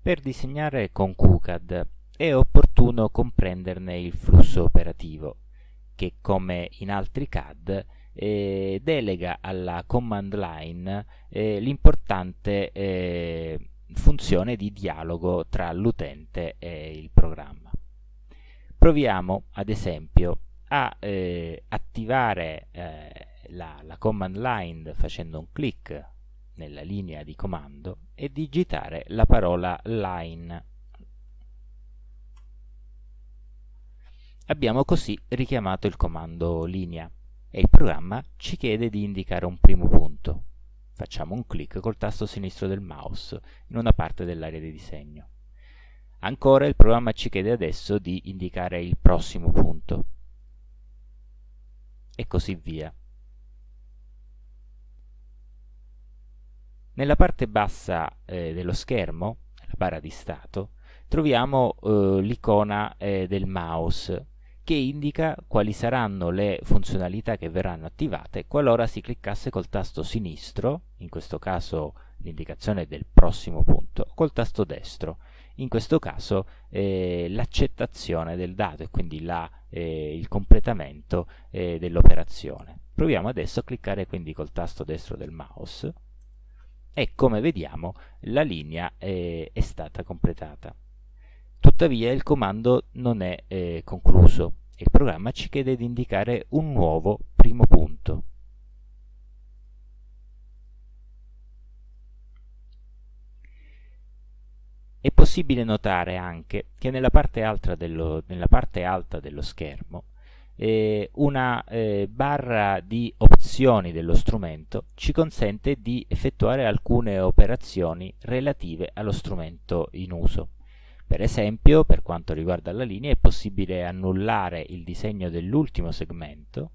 Per disegnare con QCAD è opportuno comprenderne il flusso operativo, che come in altri CAD eh, delega alla command line eh, l'importante eh, funzione di dialogo tra l'utente e il programma. Proviamo ad esempio a eh, attivare eh, la, la command line facendo un clic nella linea di comando e digitare la parola line. Abbiamo così richiamato il comando linea e il programma ci chiede di indicare un primo punto. Facciamo un clic col tasto sinistro del mouse in una parte dell'area di disegno. Ancora il programma ci chiede adesso di indicare il prossimo punto e così via. Nella parte bassa eh, dello schermo, la barra di stato, troviamo eh, l'icona eh, del mouse che indica quali saranno le funzionalità che verranno attivate qualora si cliccasse col tasto sinistro, in questo caso l'indicazione del prossimo punto, col tasto destro, in questo caso eh, l'accettazione del dato e quindi la, eh, il completamento eh, dell'operazione. Proviamo adesso a cliccare quindi col tasto destro del mouse e come vediamo la linea è, è stata completata. Tuttavia il comando non è eh, concluso. Il programma ci chiede di indicare un nuovo primo punto. È possibile notare anche che nella parte dello, parte alta dello schermo eh, una eh, barra di opzioni dello strumento ci consente di effettuare alcune operazioni relative allo strumento in uso. Per esempio, per quanto riguarda la linea, è possibile annullare il disegno dell'ultimo segmento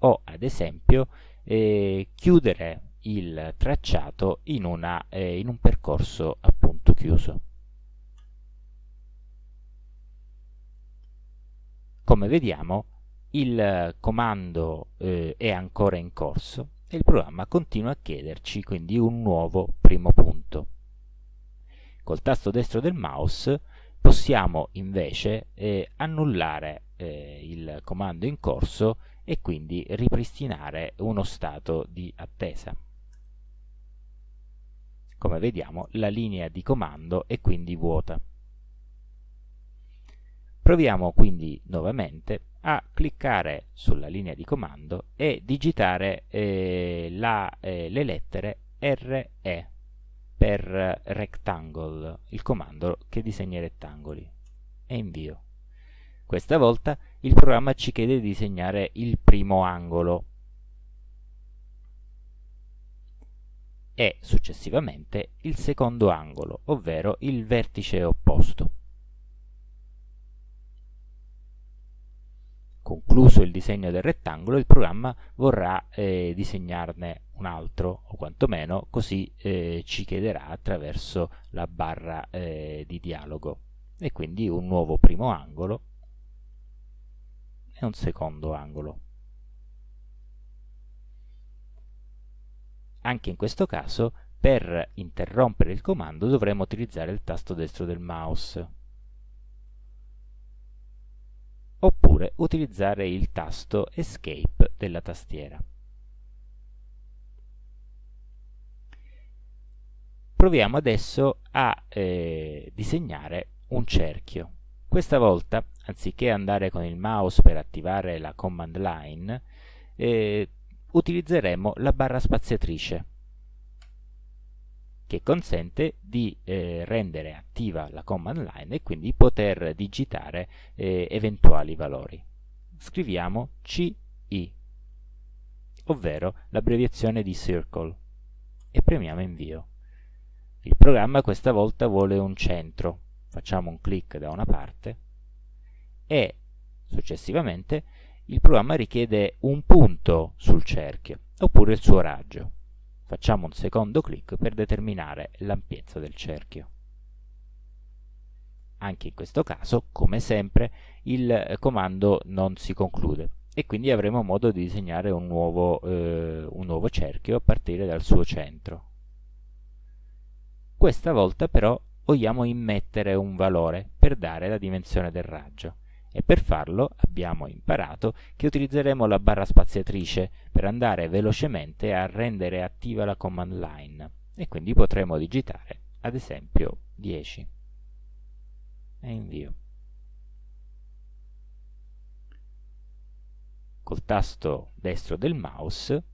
o, ad esempio, eh, chiudere il tracciato in, una, eh, in un percorso appunto chiuso. Come vediamo il comando eh, è ancora in corso e il programma continua a chiederci quindi un nuovo primo punto. Col tasto destro del mouse possiamo invece eh, annullare eh, il comando in corso e quindi ripristinare uno stato di attesa. Come vediamo la linea di comando è quindi vuota. Proviamo quindi nuovamente a cliccare sulla linea di comando e digitare eh, la, eh, le lettere RE per rectangle, il comando che disegna i rettangoli, e invio. Questa volta il programma ci chiede di disegnare il primo angolo e successivamente il secondo angolo, ovvero il vertice opposto. Concluso il disegno del rettangolo, il programma vorrà eh, disegnarne un altro, o quantomeno così eh, ci chiederà attraverso la barra eh, di dialogo. E quindi un nuovo primo angolo e un secondo angolo. Anche in questo caso, per interrompere il comando dovremo utilizzare il tasto destro del mouse. Oppure utilizzare il tasto Escape della tastiera. Proviamo adesso a eh, disegnare un cerchio. Questa volta, anziché andare con il mouse per attivare la command line, eh, utilizzeremo la barra spaziatrice che consente di eh, rendere attiva la command line e quindi poter digitare eh, eventuali valori. Scriviamo CI, ovvero l'abbreviazione di circle, e premiamo invio. Il programma questa volta vuole un centro, facciamo un clic da una parte e successivamente il programma richiede un punto sul cerchio oppure il suo raggio. Facciamo un secondo clic per determinare l'ampiezza del cerchio. Anche in questo caso, come sempre, il comando non si conclude e quindi avremo modo di disegnare un nuovo, eh, un nuovo cerchio a partire dal suo centro. Questa volta però vogliamo immettere un valore per dare la dimensione del raggio e per farlo abbiamo imparato che utilizzeremo la barra spaziatrice per andare velocemente a rendere attiva la command line e quindi potremo digitare ad esempio 10 e invio. Col tasto destro del mouse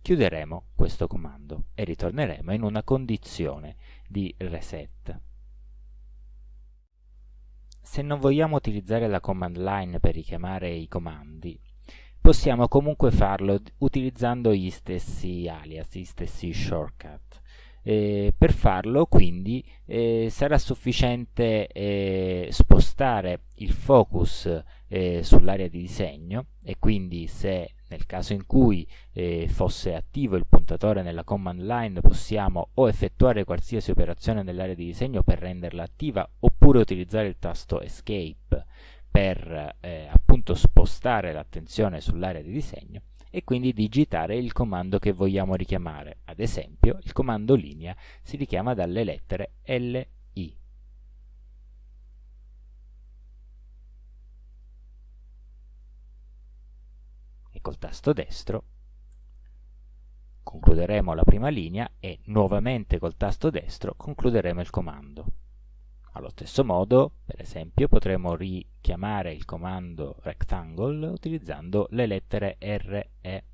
chiuderemo questo comando e ritorneremo in una condizione di reset. Se non vogliamo utilizzare la command line per richiamare i comandi, possiamo comunque farlo utilizzando gli stessi alias, gli stessi shortcut. Eh, per farlo quindi eh, sarà sufficiente eh, spostare il focus eh, sull'area di disegno e quindi se nel caso in cui eh, fosse attivo il puntatore nella command line possiamo o effettuare qualsiasi operazione nell'area di disegno per renderla attiva oppure utilizzare il tasto escape per eh, appunto spostare l'attenzione sull'area di disegno e quindi digitare il comando che vogliamo richiamare. Ad esempio, il comando linea si richiama dalle lettere LI. E col tasto destro concluderemo la prima linea e nuovamente col tasto destro concluderemo il comando. Allo stesso modo, per esempio, potremo richiamare il comando rectangle utilizzando le lettere R e.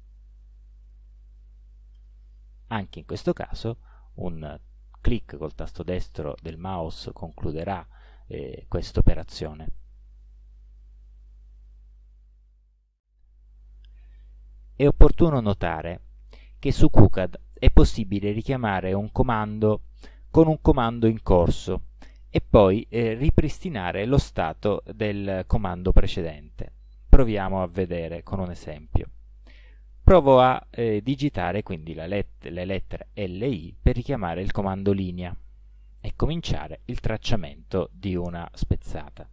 Anche in questo caso un clic col tasto destro del mouse concluderà eh, questa operazione. È opportuno notare che su QCAD è possibile richiamare un comando con un comando in corso e poi eh, ripristinare lo stato del comando precedente. Proviamo a vedere con un esempio. Provo a eh, digitare quindi let le lettere LI per richiamare il comando linea e cominciare il tracciamento di una spezzata.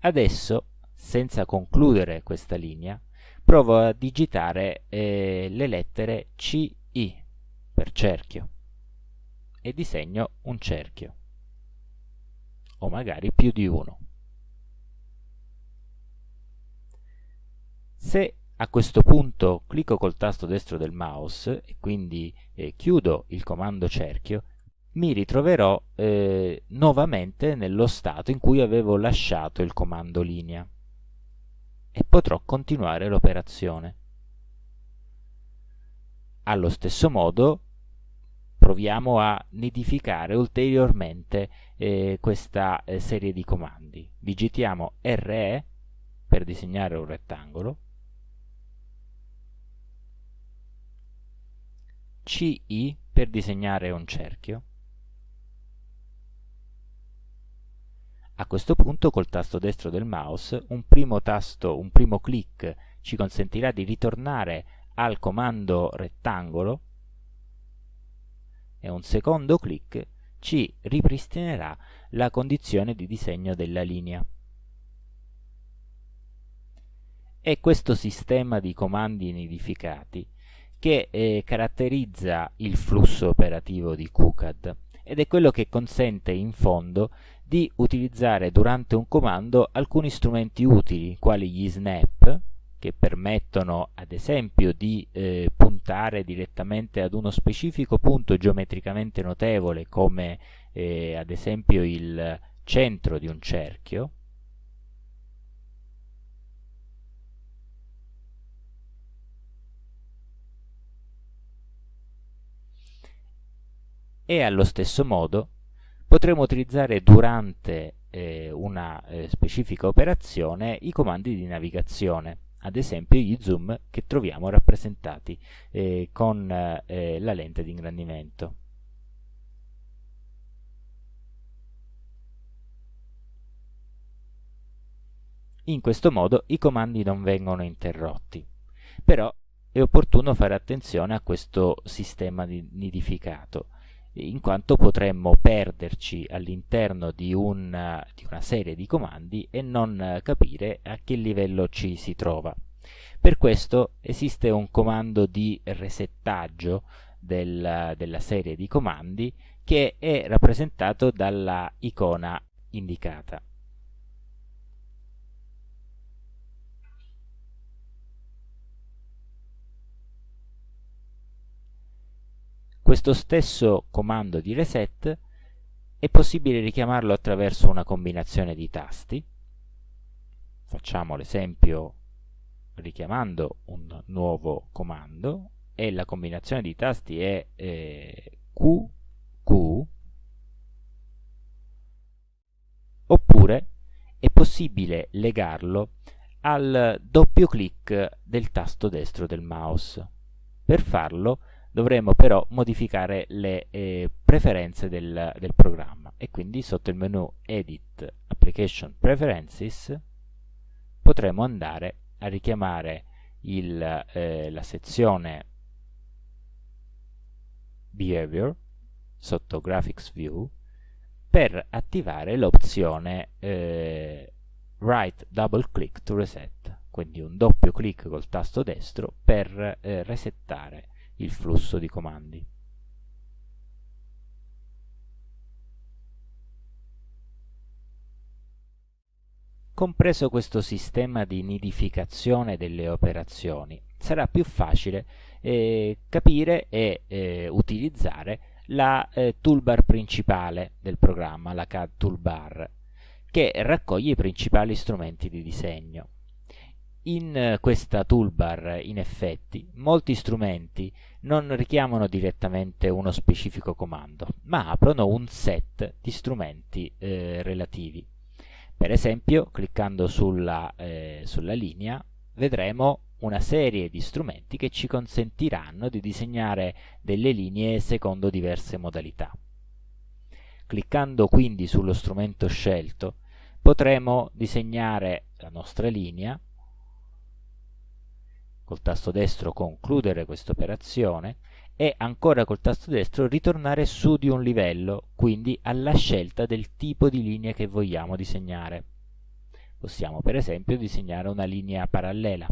Adesso, senza concludere questa linea, provo a digitare eh, le lettere CI per cerchio e disegno un cerchio, o magari più di uno. Se a questo punto clicco col tasto destro del mouse e quindi eh, chiudo il comando cerchio, mi ritroverò eh, nuovamente nello stato in cui avevo lasciato il comando linea e potrò continuare l'operazione. Allo stesso modo proviamo a nidificare ulteriormente eh, questa eh, serie di comandi. Digitiamo RE per disegnare un rettangolo, CI per disegnare un cerchio. A questo punto col tasto destro del mouse un primo tasto, un primo clic ci consentirà di ritornare al comando rettangolo e un secondo clic ci ripristinerà la condizione di disegno della linea. È questo sistema di comandi nidificati che eh, caratterizza il flusso operativo di QCAD ed è quello che consente in fondo di utilizzare durante un comando alcuni strumenti utili quali gli snap che permettono ad esempio di eh, puntare direttamente ad uno specifico punto geometricamente notevole come eh, ad esempio il centro di un cerchio. E allo stesso modo potremo utilizzare durante eh, una eh, specifica operazione i comandi di navigazione ad esempio gli zoom che troviamo rappresentati eh, con eh, la lente di ingrandimento. In questo modo i comandi non vengono interrotti, però è opportuno fare attenzione a questo sistema nidificato. In quanto potremmo perderci all'interno di, di una serie di comandi e non capire a che livello ci si trova. Per questo esiste un comando di resettaggio del, della serie di comandi che è rappresentato dalla icona indicata. Questo stesso comando di reset è possibile richiamarlo attraverso una combinazione di tasti. Facciamo l'esempio richiamando un nuovo comando e la combinazione di tasti è eh, Q, oppure è possibile legarlo al doppio clic del tasto destro del mouse. Per farlo dovremo però modificare le eh, preferenze del, del programma. E quindi sotto il menu Edit Application Preferences potremo andare a richiamare il, eh, la sezione Behavior sotto Graphics View per attivare l'opzione eh, Right Double Click to Reset, quindi un doppio clic col tasto destro per eh, resettare il flusso di comandi. Compreso questo sistema di nidificazione delle operazioni, sarà più facile eh, capire e eh, utilizzare la eh, toolbar principale del programma, la CAD toolbar, che raccoglie i principali strumenti di disegno. In questa toolbar, in effetti, molti strumenti non richiamano direttamente uno specifico comando, ma aprono un set di strumenti eh, relativi. Per esempio, cliccando sulla, eh, sulla linea, vedremo una serie di strumenti che ci consentiranno di disegnare delle linee secondo diverse modalità. Cliccando quindi sullo strumento scelto, potremo disegnare la nostra linea col tasto destro concludere questa operazione e ancora col tasto destro ritornare su di un livello, quindi alla scelta del tipo di linea che vogliamo disegnare. Possiamo per esempio disegnare una linea parallela.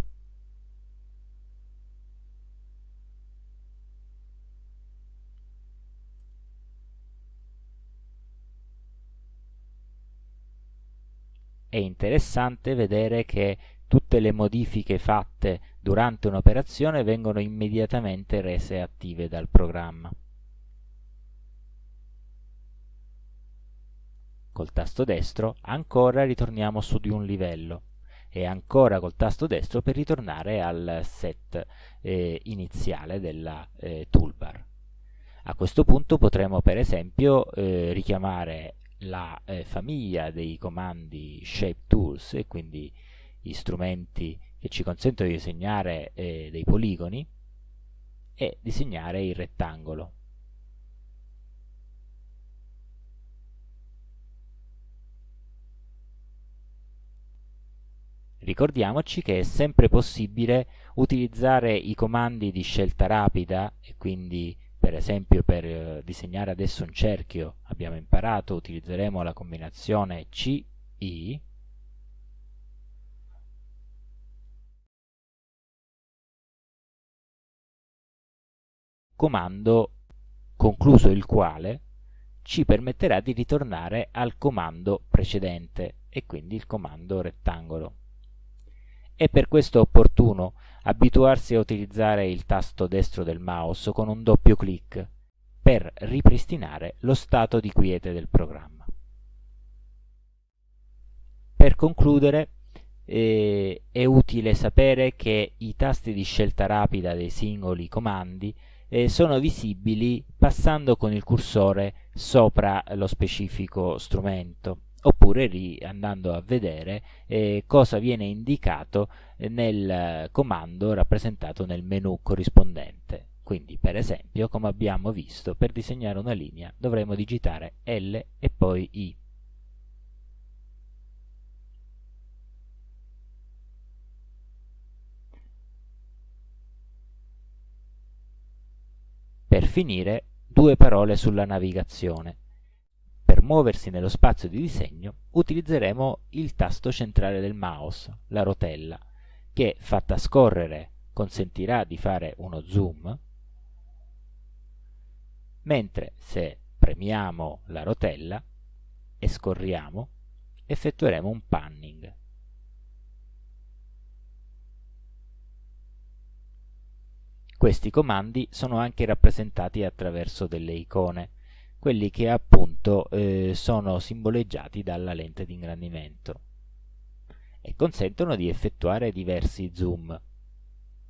È interessante vedere che tutte le modifiche fatte durante un'operazione vengono immediatamente rese attive dal programma. Col tasto destro ancora ritorniamo su di un livello e ancora col tasto destro per ritornare al set eh, iniziale della eh, toolbar. A questo punto potremo per esempio eh, richiamare la eh, famiglia dei comandi Shape Tools e quindi gli strumenti che ci consentono di disegnare eh, dei poligoni e disegnare il rettangolo. Ricordiamoci che è sempre possibile utilizzare i comandi di scelta rapida e quindi per esempio per eh, disegnare adesso un cerchio abbiamo imparato utilizzeremo la combinazione CI comando concluso il quale ci permetterà di ritornare al comando precedente e quindi il comando rettangolo. È per questo opportuno abituarsi a utilizzare il tasto destro del mouse con un doppio clic per ripristinare lo stato di quiete del programma. Per concludere, eh, è utile sapere che i tasti di scelta rapida dei singoli comandi eh, sono visibili passando con il cursore sopra lo specifico strumento oppure andando a vedere eh, cosa viene indicato nel comando rappresentato nel menu corrispondente. Quindi per esempio, come abbiamo visto, per disegnare una linea dovremo digitare L e poi I. Per finire due parole sulla navigazione. Per muoversi nello spazio di disegno utilizzeremo il tasto centrale del mouse, la rotella, che fatta scorrere consentirà di fare uno zoom, mentre se premiamo la rotella e scorriamo, effettueremo un panning. Questi comandi sono anche rappresentati attraverso delle icone, quelli che appunto eh, sono simboleggiati dalla lente di ingrandimento e consentono di effettuare diversi zoom.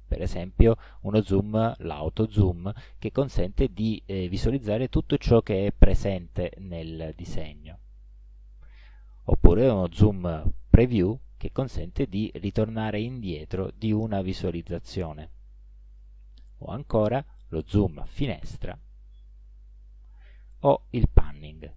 Per esempio uno zoom, l'auto zoom, che consente di eh, visualizzare tutto ciò che è presente nel disegno. Oppure uno zoom preview che consente di ritornare indietro di una visualizzazione o ancora lo zoom finestra o il panning.